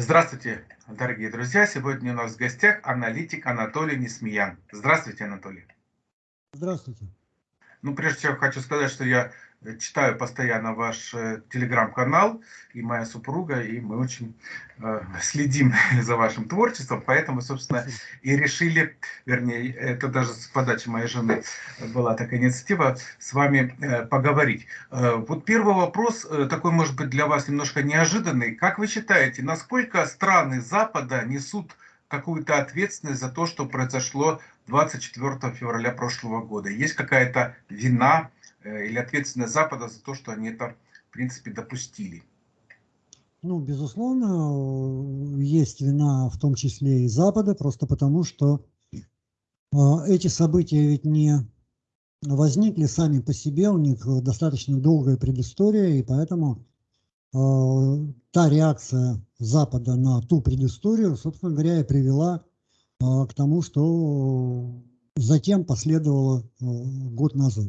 Здравствуйте, дорогие друзья! Сегодня у нас в гостях аналитик Анатолий Несмеян. Здравствуйте, Анатолий. Здравствуйте. Ну, прежде всего, хочу сказать, что я читаю постоянно ваш э, телеграм-канал, и моя супруга, и мы очень э, следим за вашим творчеством, поэтому, собственно, и решили, вернее, это даже с подачи моей жены была такая инициатива, с вами э, поговорить. Э, вот первый вопрос, э, такой, может быть, для вас немножко неожиданный. Как вы считаете, насколько страны Запада несут какую-то ответственность за то, что произошло 24 февраля прошлого года? Есть какая-то вина или ответственность Запада за то, что они это, в принципе, допустили? Ну, безусловно, есть вина в том числе и Запада, просто потому что э, эти события ведь не возникли сами по себе, у них достаточно долгая предыстория, и поэтому э, та реакция Запада на ту предысторию, собственно говоря, и привела а, к тому, что затем последовало а, год назад.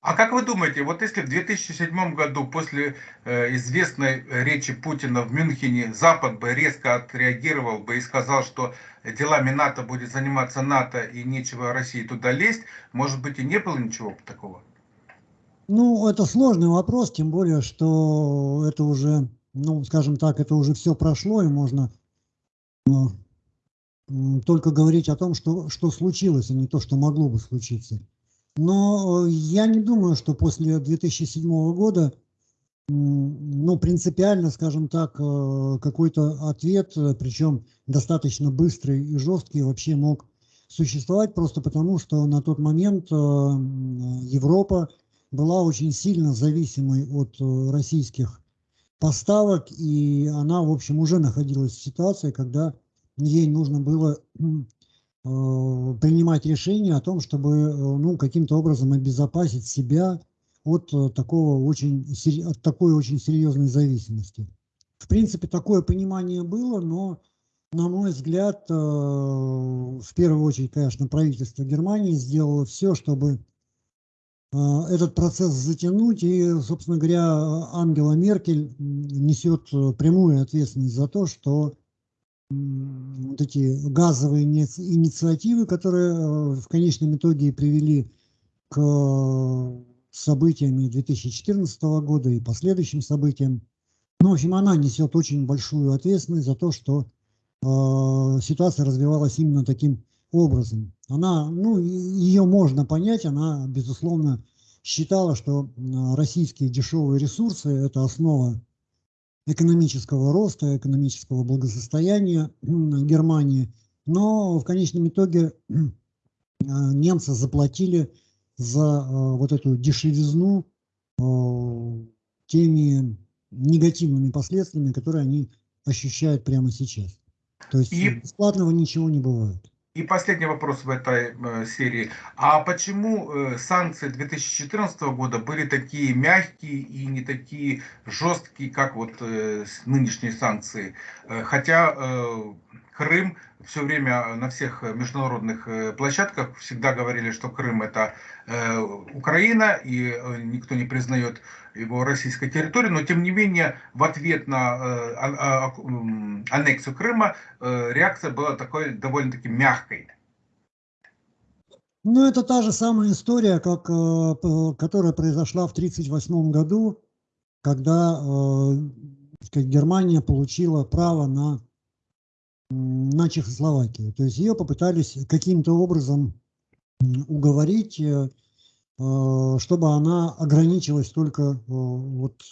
А как вы думаете, вот если в 2007 году после э, известной речи Путина в Мюнхене Запад бы резко отреагировал бы и сказал, что делами НАТО будет заниматься НАТО и нечего России туда лезть, может быть и не было ничего такого? Ну, это сложный вопрос, тем более, что это уже, ну, скажем так, это уже все прошло, и можно ну, только говорить о том, что, что случилось, а не то, что могло бы случиться. Но э, я не думаю, что после 2007 года, ну, принципиально, скажем так, э, какой-то ответ, причем достаточно быстрый и жесткий, вообще мог существовать, просто потому, что на тот момент э, Европа была очень сильно зависимой от российских поставок, и она, в общем, уже находилась в ситуации, когда ей нужно было э, принимать решение о том, чтобы э, ну, каким-то образом обезопасить себя от, э, такого очень, от такой очень серьезной зависимости. В принципе, такое понимание было, но, на мой взгляд, в первую очередь, конечно, правительство Германии сделало все, чтобы этот процесс затянуть, и, собственно говоря, Ангела Меркель несет прямую ответственность за то, что вот эти газовые инициативы, которые э, в конечном итоге привели к э, событиям 2014 года и последующим событиям. Ну, в общем, она несет очень большую ответственность за то, что э, ситуация развивалась именно таким образом. Она, ну, ее можно понять, она, безусловно, считала, что российские дешевые ресурсы – это основа экономического роста, экономического благосостояния Германии. Но в конечном итоге а, немцы заплатили за а, вот эту дешевизну а, теми негативными последствиями, которые они ощущают прямо сейчас. То есть и... бесплатного ничего не бывает. И последний вопрос в этой э, серии. А почему э, санкции 2014 года были такие мягкие и не такие жесткие, как вот э, нынешние санкции? Э, хотя э, Крым все время на всех международных э, площадках всегда говорили, что Крым это э, Украина, и э, никто не признает его российской территории, но тем не менее в ответ на а, а, аннексию Крыма реакция была такой довольно-таки мягкой. Ну, это та же самая история, как, которая произошла в 1938 году, когда Германия получила право на на Чехословакию. То есть ее попытались каким-то образом уговорить, э, э, чтобы она ограничилась только э, вот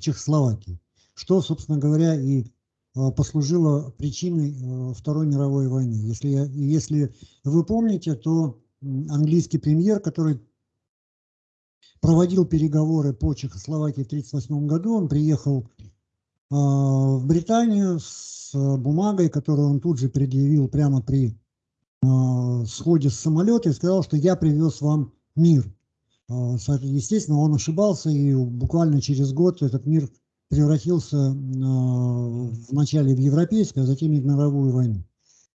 Чехословакией. Что, собственно говоря, и послужило причиной Второй мировой войны. Если, если вы помните, то английский премьер, который проводил переговоры по Чехословакии в 1938 году, он приехал в Британию с бумагой, которую он тут же предъявил прямо при э, сходе с самолета и сказал, что я привез вам мир. Э, естественно, он ошибался, и буквально через год этот мир превратился э, вначале в европейскую, а затем и в мировую войну.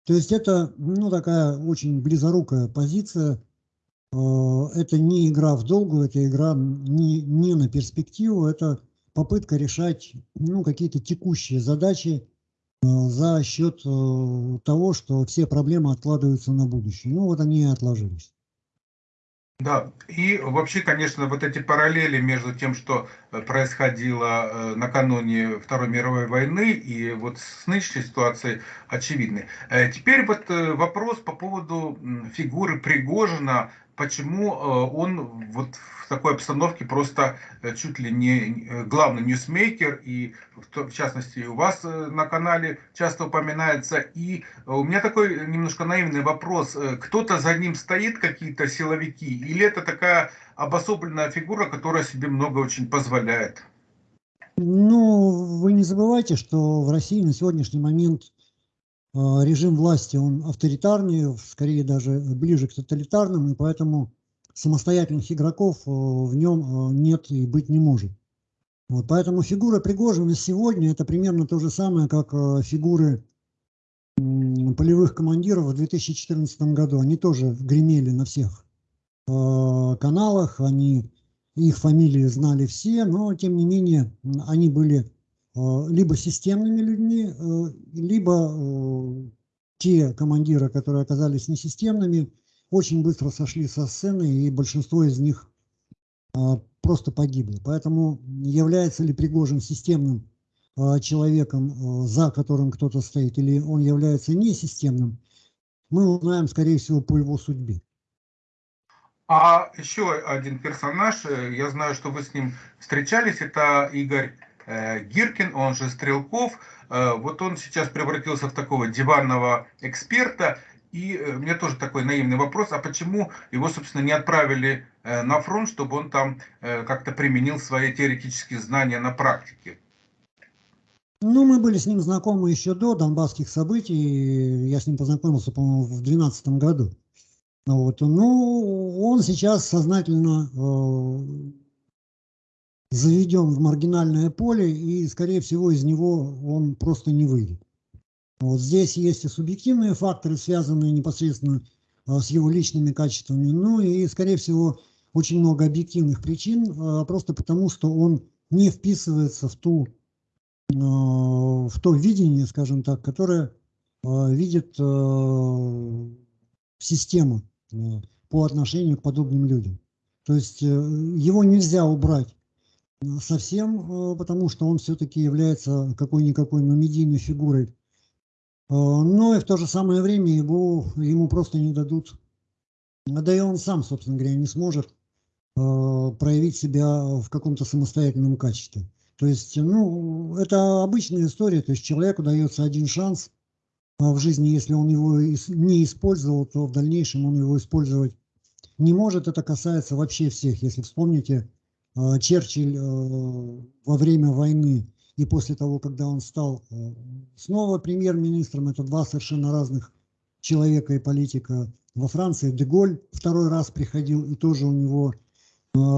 То есть это ну, такая очень близорукая позиция. Это не игра в долгую, это игра не, не на перспективу, это попытка решать ну, какие-то текущие задачи за счет того, что все проблемы откладываются на будущее. Ну вот они и отложились. Да, и вообще, конечно, вот эти параллели между тем, что э, происходило э, накануне Второй мировой войны и вот с нынешней ситуацией очевидны. Э, теперь вот вопрос по поводу фигуры Пригожина почему э, он вот в такой обстановке просто э, чуть ли не э, главный ньюсмейкер, и в частности у вас на канале часто упоминается. И у меня такой немножко наивный вопрос. Кто-то за ним стоит, какие-то силовики, или это такая обособленная фигура, которая себе много очень позволяет? Ну, вы не забывайте, что в России на сегодняшний момент режим власти, он авторитарный, скорее даже ближе к тоталитарным, и поэтому самостоятельных игроков э, в нем э, нет и быть не может. Вот, поэтому фигура Пригожина сегодня это примерно то же самое, как э, фигуры полевых командиров в 2014 году. Они тоже гремели на всех каналах, они, их фамилии знали все, но тем не менее они были Э, либо системными людьми, э, либо э, те командиры, которые оказались несистемными, очень быстро сошли со сцены, и большинство из них просто погибли. Поэтому является ли Пригожин системным человеком, за которым кто-то стоит, или он является несистемным, мы узнаем, скорее всего, по его судьбе. А еще один персонаж, я знаю, что вы с ним встречались, это Игорь Э, Гиркин, он же Стрелков, э, вот он сейчас превратился в такого диванного эксперта. И э, мне тоже такой наивный вопрос, а почему его, собственно, не отправили на фронт, чтобы он там как-то применил свои теоретические знания на практике? Ну, мы были с ним знакомы еще до донбасских событий. Я с ним познакомился, по-моему, в 2012 году. Вот. Ну, он сейчас сознательно заведен в маргинальное поле, и, скорее всего, из него он просто не выйдет. Вот здесь есть и субъективные факторы, связанные непосредственно а, с его личными качествами, ну и, скорее всего, очень много объективных причин, а, просто потому что он не вписывается в, ту, а, в то видение, скажем так, которое видит система по отношению к подобным людям. То есть э, его нельзя убрать совсем, э, потому что он все-таки является какой-никакой, но медийной фигурой. Э, но и в то же самое время его, ему просто не дадут, да и он сам, собственно говоря, не сможет э, проявить себя в каком-то самостоятельном качестве. То есть, ну, это обычная история, то есть человеку дается один шанс в жизни, если он его не использовал, то в дальнейшем он его использовать не может. Это касается вообще всех. Если вспомните Черчилль э, во время войны и после того, когда он стал э, снова премьер-министром, это два совершенно разных человека и политика. Во Франции Деголь второй раз приходил, и тоже у него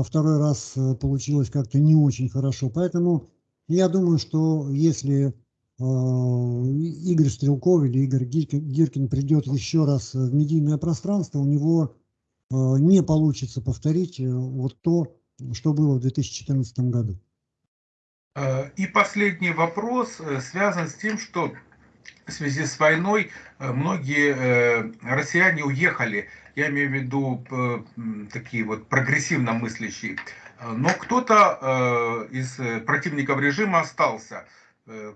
второй раз получилось как-то не очень хорошо. Поэтому я думаю, что если Игорь Стрелков или Игорь Гиркин придет еще раз в медийное пространство, у него не получится повторить вот то, что было в 2014 году. Э, и последний вопрос э, связан с тем, что в связи с войной э, многие россияне уехали. Я имею в виду такие вот прогрессивно мыслящие. Но кто-то из противников режима остался.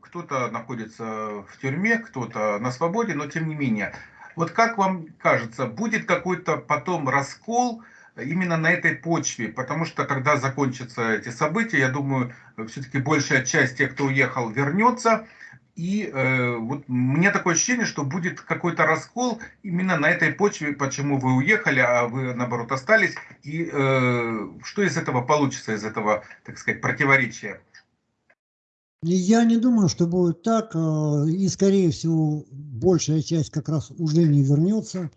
Кто-то находится в тюрьме, кто-то на свободе, но тем не менее. Вот как вам кажется, будет какой-то потом раскол именно на этой почве, потому что когда закончатся эти события, я думаю, все-таки большая часть тех, кто уехал, вернется. И э, вот мне такое ощущение, что будет какой-то раскол именно на этой почве, почему вы уехали, а вы наоборот остались. И э, что из этого получится, из этого, так сказать, противоречия? Я не думаю, что будет так. Э, и, скорее всего, большая часть как раз уже не вернется.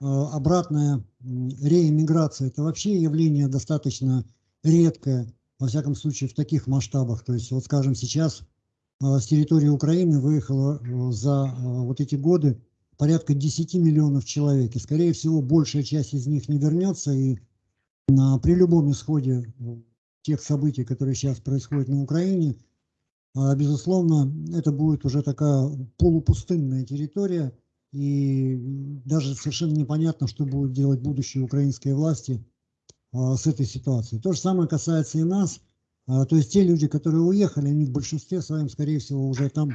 Э, обратная реэмиграция – это вообще явление достаточно редкое, во всяком случае в таких масштабах. То есть, вот скажем, сейчас э, с территории Украины выехало э, за вот эти годы порядка 10 миллионов человек. И, скорее всего, большая часть из них не вернется. И при любом исходе тех событий, которые сейчас происходят на Украине, безусловно, это будет уже такая полупустынная территория, и даже совершенно непонятно, что будут делать будущие украинские власти с этой ситуацией. То же самое касается и нас. То есть те люди, которые уехали, они в большинстве своем, скорее всего, уже там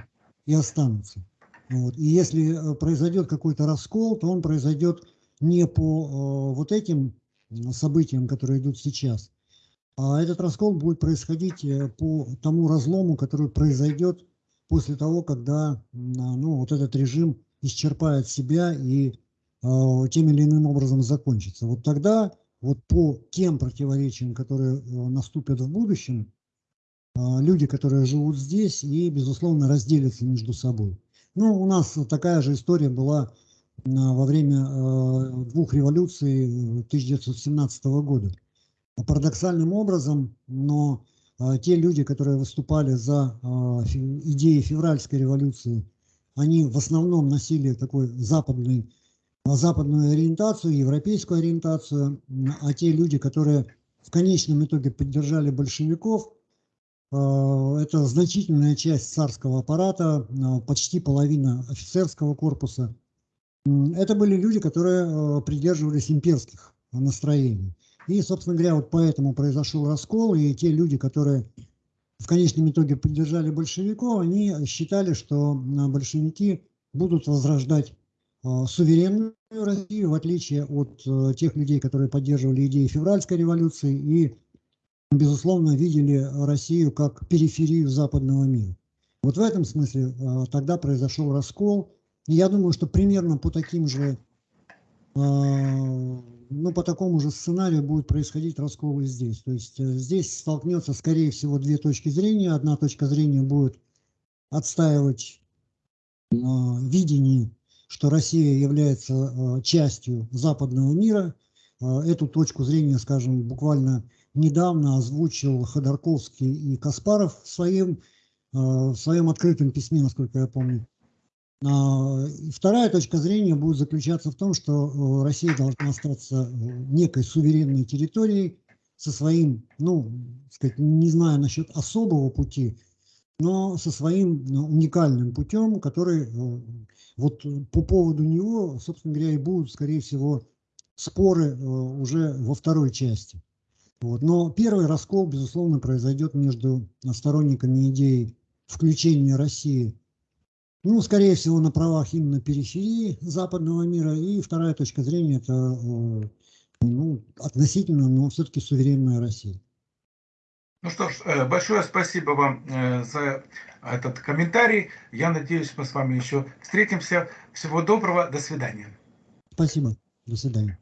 и останутся. Вот. И если э, произойдет какой-то раскол, то он произойдет не по э, вот этим событиям, которые идут сейчас, а этот раскол будет происходить э, по тому разлому, который произойдет после того, когда ну, вот этот режим исчерпает себя и э, тем или иным образом закончится. Вот тогда вот по тем противоречиям, которые наступят в будущем, люди, которые живут здесь и, безусловно, разделятся между собой. Ну, у нас такая же история была во время двух революций 1917 года. Парадоксальным образом, но те люди, которые выступали за идеи февральской революции, они в основном носили такой западный, западную ориентацию, европейскую ориентацию, а те люди, которые в конечном итоге поддержали большевиков, Э, это значительная часть царского аппарата, э, почти половина офицерского корпуса. Это были люди, которые э, придерживались имперских настроений. И, собственно говоря, вот поэтому произошел раскол, и те люди, которые в конечном итоге поддержали большевиков, они считали, что большевики будут возрождать суверенную Россию, в отличие от тех людей, которые поддерживали идеи февральской революции и безусловно, видели Россию как периферию западного мира. Вот в этом смысле а, тогда произошел раскол. Я думаю, что примерно по таким же, ну, по такому же сценарию будет происходить раскол и здесь. То есть э, здесь столкнется, скорее всего, две точки зрения. Одна точка зрения будет отстаивать а, видение, что Россия является частью западного мира. Эту точку зрения, скажем, буквально недавно озвучил Ходорковский и Каспаров в своем, э, в своем открытом письме, насколько я помню. А, вторая точка зрения будет заключаться в том, что э, Россия должна остаться э, некой суверенной территорией со своим, ну, сказать, не знаю насчет особого пути, но со своим уникальным путем, который вот по поводу него, собственно говоря, и будут, скорее всего, споры уже во второй части. Вот. Но первый раскол, безусловно, произойдет между сторонниками идеи включения России, ну, скорее всего, на правах именно периферии западного мира. И вторая точка зрения – это э, ну, относительно, но все-таки суверенная Россия. Ну что ж, э, большое спасибо вам э, за этот комментарий. Я надеюсь, мы с вами еще встретимся. Всего доброго, до свидания. Спасибо, до свидания.